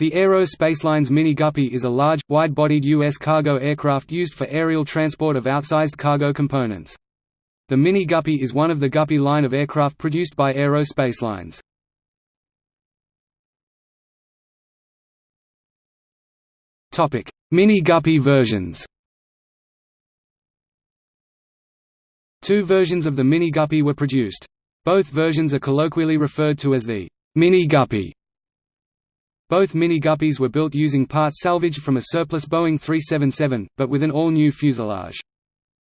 The Aero Spacelines Mini Guppy is a large, wide-bodied U.S. cargo aircraft used for aerial transport of outsized cargo components. The Mini Guppy is one of the Guppy line of aircraft produced by Aero Spacelines. Mini Guppy versions Two versions of the Mini Guppy were produced. Both versions are colloquially referred to as the Mini Guppy. Both Mini Guppies were built using parts salvaged from a surplus Boeing 377, but with an all-new fuselage.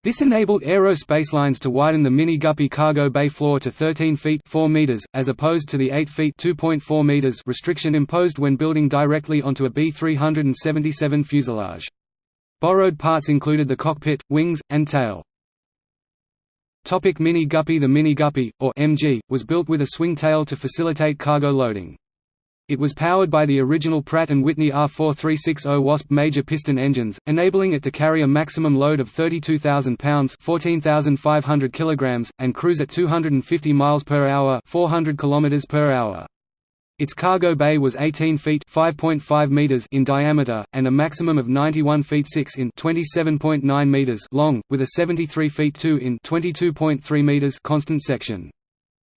This enabled Aero Spacelines to widen the Mini Guppy cargo bay floor to 13 feet 4 meters, as opposed to the 8 feet 2.4 meters restriction imposed when building directly onto a B-377 fuselage. Borrowed parts included the cockpit, wings, and tail. Topic Mini Guppy The Mini Guppy, or MG, was built with a swing tail to facilitate cargo loading. It was powered by the original Pratt & Whitney R4360 Wasp major piston engines, enabling it to carry a maximum load of 32,000 pounds (14,500 kilograms) and cruise at 250 miles per hour (400 kilometers per hour). Its cargo bay was 18 feet (5.5 meters) in diameter and a maximum of 91 feet 6 in (27.9 meters) long, with a 73 feet 2 in (22.3 meters) constant section.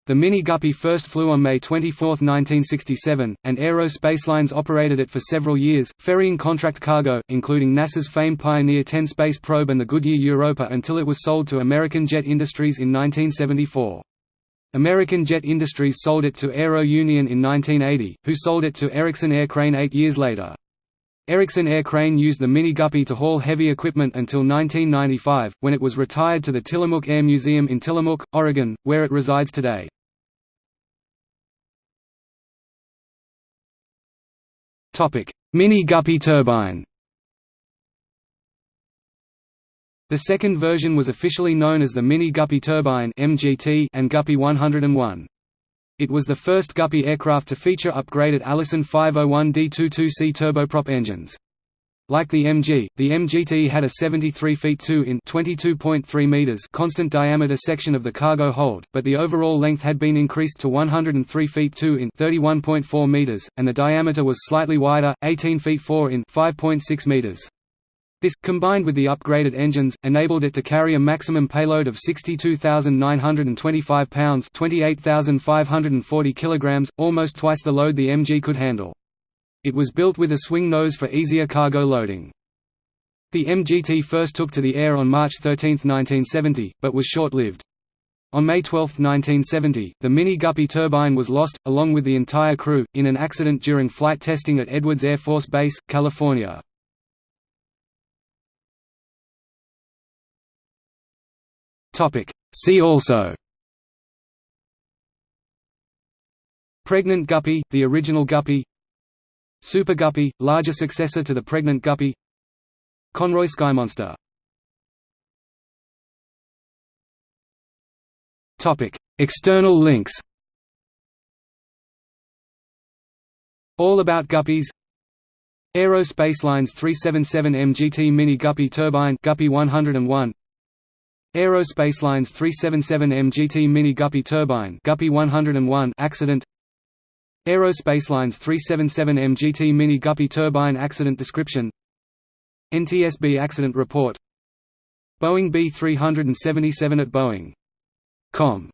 The Mini Guppy first flew on May 24, 1967, and Aero Spacelines operated it for several years, ferrying contract cargo, including NASA's famed Pioneer 10 space probe and the Goodyear Europa until it was sold to American Jet Industries in 1974. American Jet Industries sold it to Aero Union in 1980, who sold it to Erickson Air Crane eight years later. Erickson Air Crane used the Mini Guppy to haul heavy equipment until 1995, when it was retired to the Tillamook Air Museum in Tillamook, Oregon, where it resides today. Mini Guppy turbine The second version was officially known as the Mini Guppy Turbine and Guppy 101. It was the first Guppy aircraft to feature upgraded Allison 501D22C turboprop engines. Like the MG, the MGT had a 73 feet 2 in 22.3 meters constant diameter section of the cargo hold, but the overall length had been increased to 103 feet 2 in 31.4 meters, and the diameter was slightly wider, 18 feet 4 in 5.6 meters. This, combined with the upgraded engines, enabled it to carry a maximum payload of 62,925 pounds 28,540 kilograms, almost twice the load the MG could handle. It was built with a swing nose for easier cargo loading. The MGT first took to the air on March 13, 1970, but was short-lived. On May 12, 1970, the Mini Guppy turbine was lost, along with the entire crew, in an accident during flight testing at Edwards Air Force Base, California. See also. Pregnant guppy, the original guppy. Super Guppy, larger successor to the pregnant Guppy. Conroy sky Skymonster External links. All About Guppies. Aero Spacelines 377 MGT Mini Guppy Turbine Guppy 101 Aero Spacelines 377 MGT Mini Guppy Turbine Guppy 101 accident. Aero Spacelines 377 MGT Mini Guppy Turbine Accident Description. NTSB Accident Report. Boeing B-377 at Boeing.com